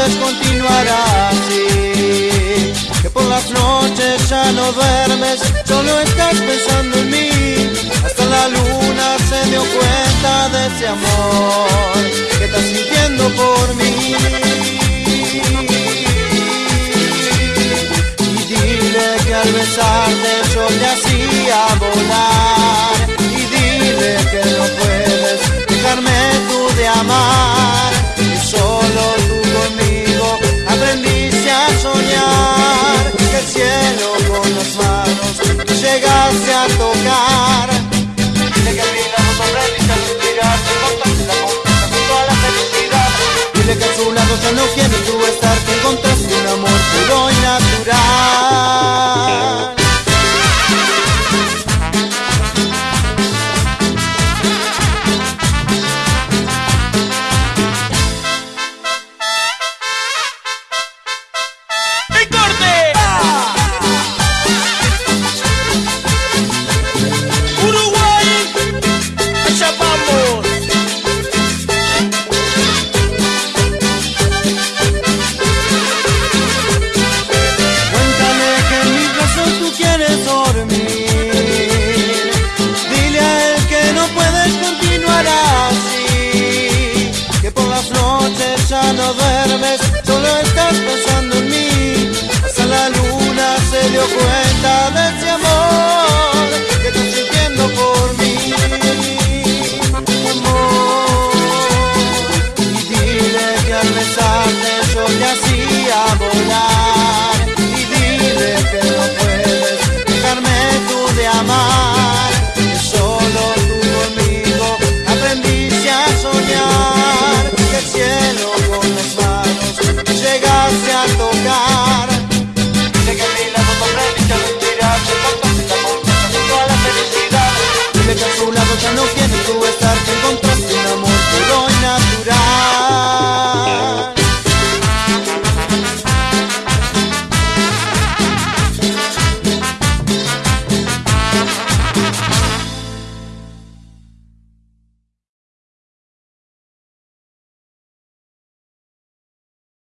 veces continuará así. Que por las noches ya no duermes, solo estás pensando en mí. Hasta la luna se dio cuenta de ese amor que estás sintiendo por mí. Y dile que al besarte yo te hacía volar. Llegaste a tocar.